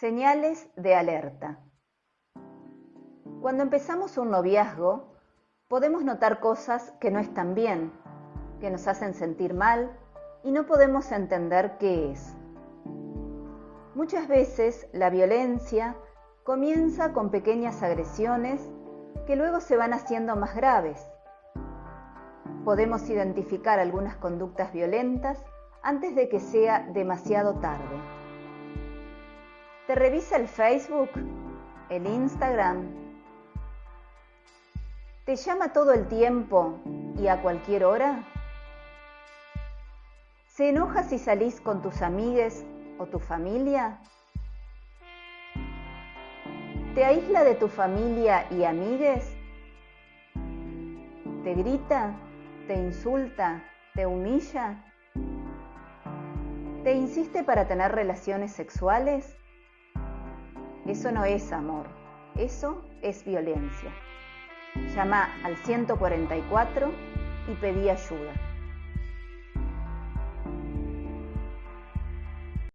Señales de alerta. Cuando empezamos un noviazgo, podemos notar cosas que no están bien, que nos hacen sentir mal y no podemos entender qué es. Muchas veces la violencia comienza con pequeñas agresiones que luego se van haciendo más graves. Podemos identificar algunas conductas violentas antes de que sea demasiado tarde. ¿Te revisa el Facebook? ¿El Instagram? ¿Te llama todo el tiempo y a cualquier hora? ¿Se enoja si salís con tus amigues o tu familia? ¿Te aísla de tu familia y amigues? ¿Te grita? ¿Te insulta? ¿Te humilla? ¿Te insiste para tener relaciones sexuales? Eso no es amor, eso es violencia. Llama al 144 y pedí ayuda.